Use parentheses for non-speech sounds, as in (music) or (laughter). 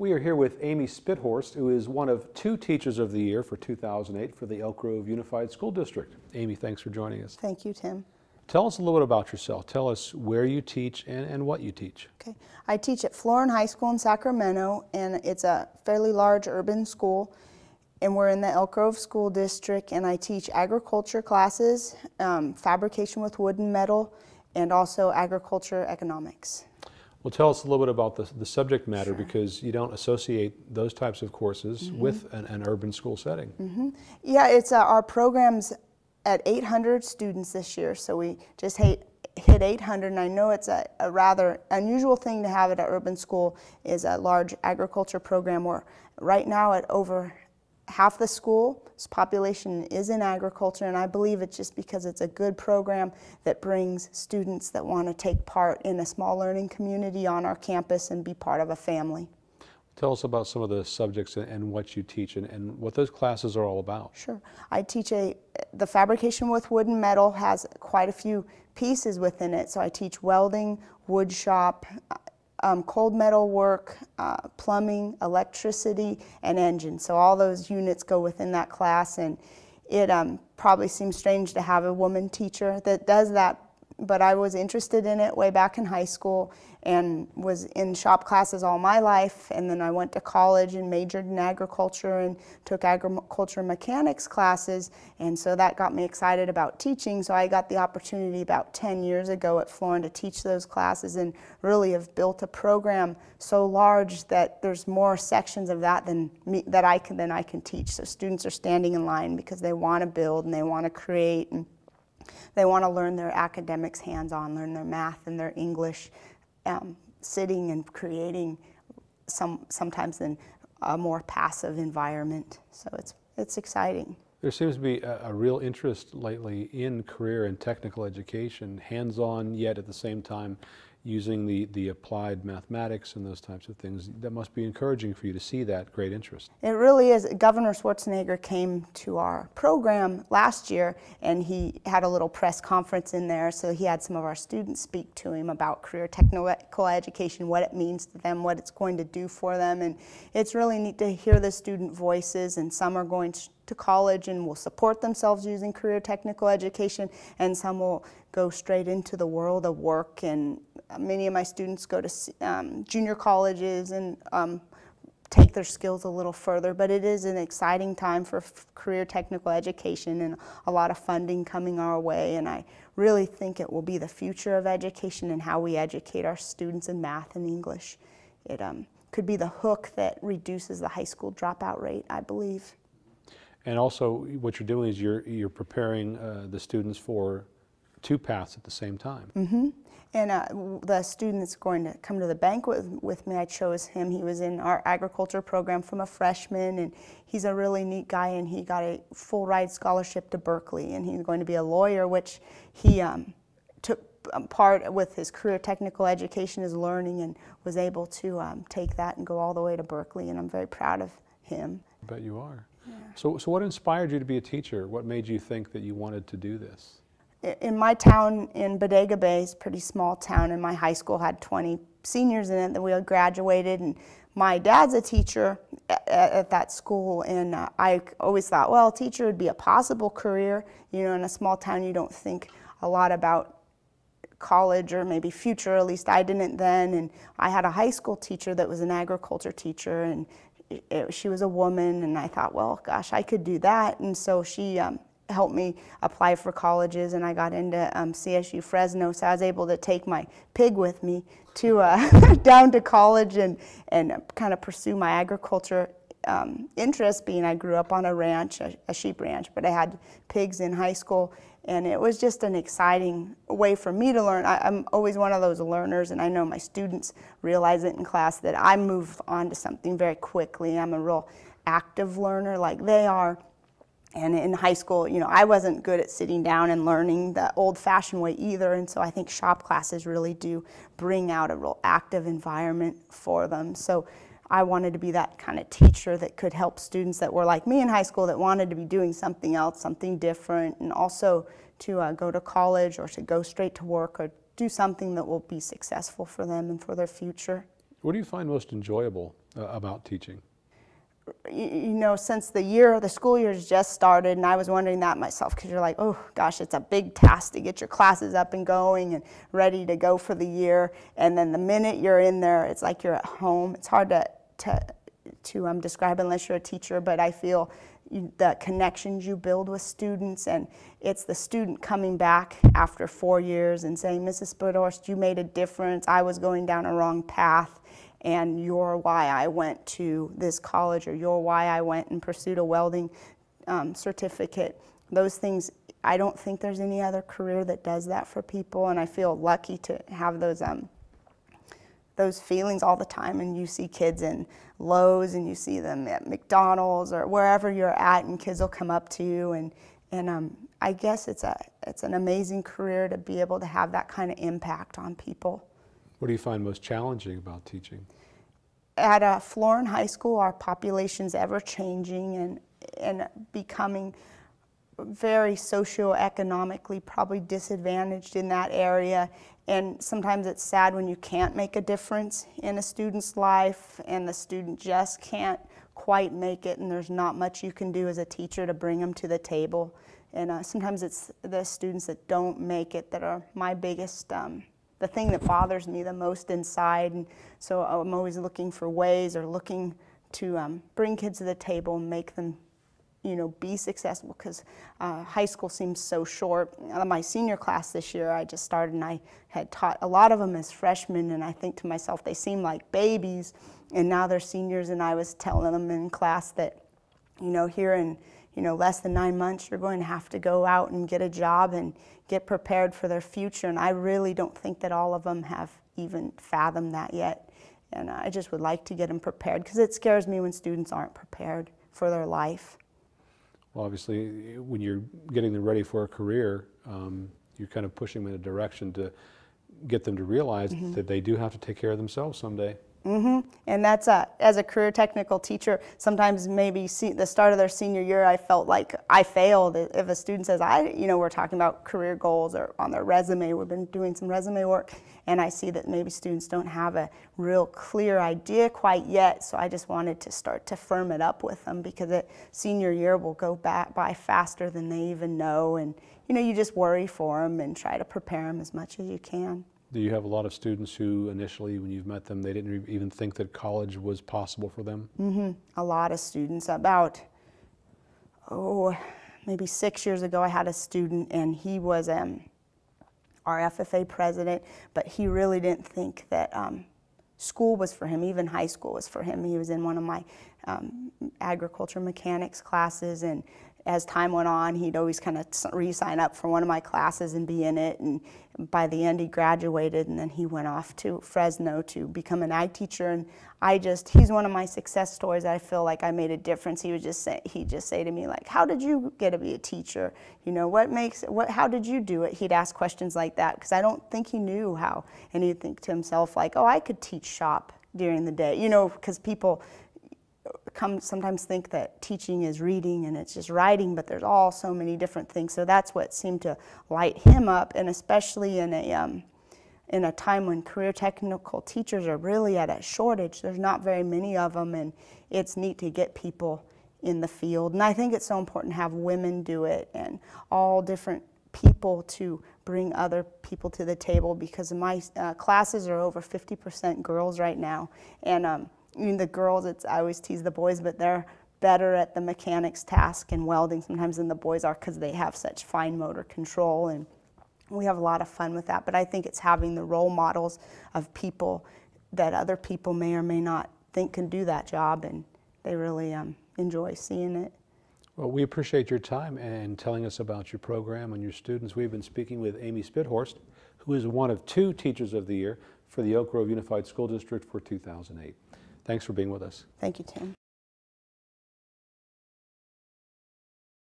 We are here with Amy Spithorst, who is one of two Teachers of the Year for 2008 for the Elk Grove Unified School District. Amy, thanks for joining us. Thank you, Tim. Tell us a little bit about yourself. Tell us where you teach and, and what you teach. Okay, I teach at Florin High School in Sacramento, and it's a fairly large urban school. And we're in the Elk Grove School District, and I teach agriculture classes, um, fabrication with wood and metal, and also agriculture economics. Well, tell us a little bit about the, the subject matter sure. because you don't associate those types of courses mm -hmm. with an, an, urban school setting. Mm -hmm. Yeah, it's uh, our programs at 800 students this year, so we just hate, hit 800, and I know it's a, a, rather unusual thing to have at an urban school is a large agriculture program where right now at over half the school's population is in agriculture, and I believe it's just because it's a good program that brings students that want to take part in a small learning community on our campus and be part of a family. Tell us about some of the subjects and what you teach and, and, what those classes are all about. Sure. I teach a, the fabrication with wood and metal has quite a few pieces within it. So I teach welding, wood shop, um, cold metal work, uh, plumbing, electricity, and engine. So all those units go within that class and it um, probably seems strange to have a woman teacher that does that but I was interested in it way back in high school and was in shop classes all my life. And then I went to college and majored in agriculture and took agriculture mechanics classes. And so that got me excited about teaching. So I got the opportunity about 10 years ago at Florin to teach those classes and really have built a program so large that there's more sections of that than me, that I can than I can teach. So students are standing in line because they want to build and they want to create and they want to learn their academics hands-on, learn their math and their English, um, sitting and creating some, sometimes in a more passive environment. So it's, it's exciting. There seems to be a, a, real interest lately in career and technical education, hands-on yet at the same time using the, the applied mathematics and those types of things. That must be encouraging for you to see that great interest. It really is. Governor Schwarzenegger came to our program last year and he had a little press conference in there so he had some of our students speak to him about career technical education, what it means to them, what it's going to do for them and it's really neat to hear the student voices and some are going to college and will support themselves using career technical education and some will go straight into the world of work and many of my students go to um, junior colleges and um, take their skills a little further, but it is an exciting time for career technical education and a lot of funding coming our way, and I really think it will be the future of education and how we educate our students in math and English. It um, could be the hook that reduces the high school dropout rate, I believe. And also, what you're doing is you're, you're preparing uh, the students for two paths at the same time. Mm -hmm. And uh, the student that's going to come to the banquet with, with, me, I chose him. He was in our agriculture program from a freshman, and he's a really neat guy, and he got a full ride scholarship to Berkeley, and he's going to be a lawyer, which he um, took um, part with his career technical education, his learning, and was able to um, take that and go all the way to Berkeley, and I'm very proud of him. I bet you are. Yeah. So, so what inspired you to be a teacher? What made you think that you wanted to do this? In my town in Bodega Bay, it's a pretty small town, and my high school had 20 seniors in it that we all graduated. And my dad's a teacher at, at that school, and uh, I always thought, well, teacher would be a possible career. You know, in a small town, you don't think a lot about college or maybe future, at least I didn't then. And I had a high school teacher that was an agriculture teacher, and it, she was a woman, and I thought, well, gosh, I could do that. And so she um, helped me apply for colleges and I got into um, CSU Fresno so I was able to take my pig with me to uh, (laughs) down to college and, and kind of pursue my agriculture um, interest being I grew up on a ranch, a, a, sheep ranch, but I had pigs in high school and it was just an exciting way for me to learn. I, am always one of those learners and I know my students realize it in class that I move on to something very quickly. I'm a real active learner like they are and in high school, you know, I wasn't good at sitting down and learning the old-fashioned way either, and so I think shop classes really do bring out a real active environment for them. So I wanted to be that kind of teacher that could help students that were like me in high school that wanted to be doing something else, something different, and also to uh, go to college or to go straight to work or do something that will be successful for them and for their future. What do you find most enjoyable uh, about teaching? You, know, since the year, the school year has just started, and I was wondering that myself because you're like, oh gosh, it's a big task to get your classes up and going and ready to go for the year. And then the minute you're in there, it's like you're at home. It's hard to to to um, describe unless you're a teacher, but I feel you, the connections you build with students, and it's the student coming back after four years and saying, Mrs. Spudhorst, you made a difference. I was going down a wrong path and you're why I went to this college or you're why I went and pursued a welding um, certificate. Those things, I don't think there's any other career that does that for people, and I feel lucky to have those um, those feelings all the time. And you see kids in Lowe's, and you see them at McDonald's or wherever you're at, and kids will come up to you, and and um, I guess it's a it's an amazing career to be able to have that kind of impact on people. What do you find most challenging about teaching? At uh, Florin High School, our population's ever changing and, and becoming very socioeconomically probably disadvantaged in that area. And sometimes it's sad when you can't make a difference in a student's life and the student just can't quite make it and there's not much you can do as a teacher to bring them to the table. And uh, sometimes it's the students that don't make it that are my biggest um, the thing that bothers me the most inside. And so I'm always looking for ways or looking to um, bring kids to the table and make them, you know, be successful because uh, high school seems so short. My senior class this year, I just started and I had taught a lot of them as freshmen, and I think to myself, they seem like babies, and now they're seniors, and I was telling them in class that, you know, here in you know, less than nine months, you're going to have to go out and get a job and get prepared for their future. And I really don't think that all of them have even fathomed that yet. And I just would like to get them prepared because it scares me when students aren't prepared for their life. Well, obviously, when you're getting them ready for a career, um, you're kind of pushing them in a direction to get them to realize mm -hmm. that they do have to take care of themselves someday. Mm-hmm. And that's a, as a career technical teacher, sometimes maybe see, the start of their senior year, I felt like I failed. If a student says, I, you know, we're talking about career goals or on their resume, we've been doing some resume work, and I see that maybe students don't have a real clear idea quite yet. So I just wanted to start to firm it up with them because it, senior year will go back by faster than they even know. And, you know, you just worry for them and try to prepare them as much as you can. Do you have a lot of students who initially, when you've met them, they didn't even think that college was possible for them? Mm-hmm. A lot of students. About, oh, maybe six years ago, I had a student, and he was um, our FFA president, but he really didn't think that um, school was for him, even high school was for him. He was in one of my um, agriculture mechanics classes, and as time went on, he'd always kind of re-sign up for one of my classes and be in it. And by the end, he graduated, and then he went off to Fresno to become an ag teacher. And I just, he's one of my success stories. I feel like I made a difference. He would just say, he'd just say to me like, "How did you get to be a teacher? You know, what makes, what, how did you do it?" He'd ask questions like that because I don't think he knew how. And he'd think to himself like, "Oh, I could teach shop." during the day, you know, because people come sometimes think that teaching is reading and it's just writing, but there's all so many different things. So that's what seemed to light him up, and especially in a um, in a time when career technical teachers are really at a shortage. There's not very many of them, and it's neat to get people in the field. And I think it's so important to have women do it and all different people to bring other people to the table because my uh, classes are over 50% girls right now. And um, I mean, the girls, it's, I always tease the boys, but they're better at the mechanics task and welding sometimes than the boys are because they have such fine motor control and we have a lot of fun with that. But I think it's having the role models of people that other people may or may not think can do that job and they really um, enjoy seeing it. Well, we appreciate your time and telling us about your program and your students. We've been speaking with Amy Spudhorst, who is one of two Teachers of the Year for the Elk Grove Unified School District for 2008. Thanks for being with us. Thank you, Tim.